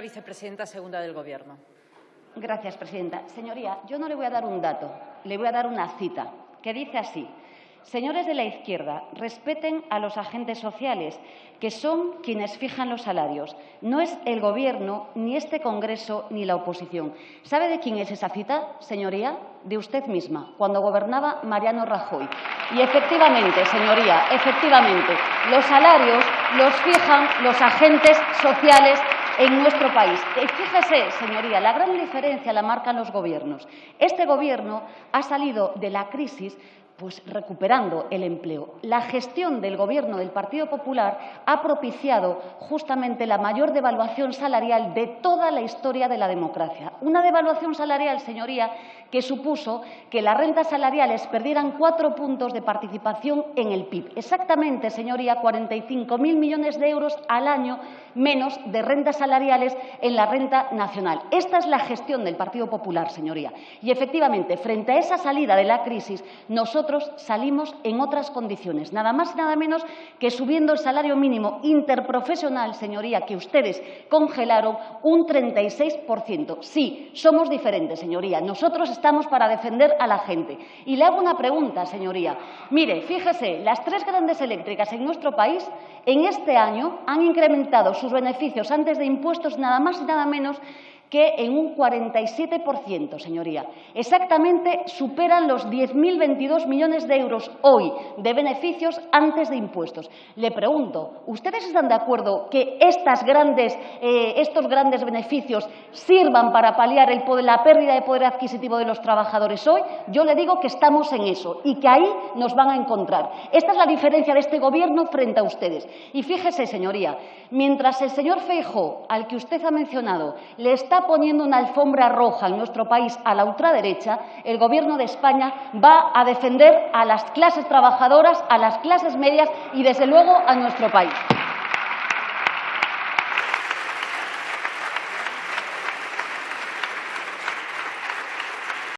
Vicepresidenta segunda del Gobierno. Gracias, presidenta. Señoría, yo no le voy a dar un dato, le voy a dar una cita que dice así. Señores de la izquierda, respeten a los agentes sociales, que son quienes fijan los salarios. No es el Gobierno, ni este Congreso, ni la oposición. ¿Sabe de quién es esa cita, señoría? De usted misma, cuando gobernaba Mariano Rajoy. Y efectivamente, señoría, efectivamente, los salarios los fijan los agentes sociales en nuestro país. Y fíjese, señoría, la gran diferencia la marcan los gobiernos. Este Gobierno ha salido de la crisis pues recuperando el empleo. La gestión del Gobierno del Partido Popular ha propiciado justamente la mayor devaluación salarial de toda la historia de la democracia. Una devaluación salarial, señoría, que supuso que las rentas salariales perdieran cuatro puntos de participación en el PIB. Exactamente, señoría, 45.000 millones de euros al año menos de rentas salariales en la renta nacional. Esta es la gestión del Partido Popular, señoría. Y, efectivamente, frente a esa salida de la crisis, nosotros salimos en otras condiciones, nada más y nada menos que subiendo el salario mínimo interprofesional, señoría, que ustedes congelaron un 36%. Sí, somos diferentes, señoría. Nosotros estamos para defender a la gente. Y le hago una pregunta, señoría. Mire, fíjese, las tres grandes eléctricas en nuestro país en este año han incrementado sus beneficios antes de impuestos nada más y nada menos que en un 47%, señoría. Exactamente superan los 10.022 millones de euros hoy de beneficios antes de impuestos. Le pregunto, ¿ustedes están de acuerdo que estas grandes, eh, estos grandes beneficios sirvan para paliar la pérdida de poder adquisitivo de los trabajadores hoy? Yo le digo que estamos en eso y que ahí nos van a encontrar. Esta es la diferencia de este Gobierno frente a ustedes. Y fíjese, señoría, mientras el señor Feijóo, al que usted ha mencionado, le está poniendo una alfombra roja en nuestro país a la ultraderecha, el Gobierno de España va a defender a las clases trabajadoras, a las clases medias y, desde luego, a nuestro país.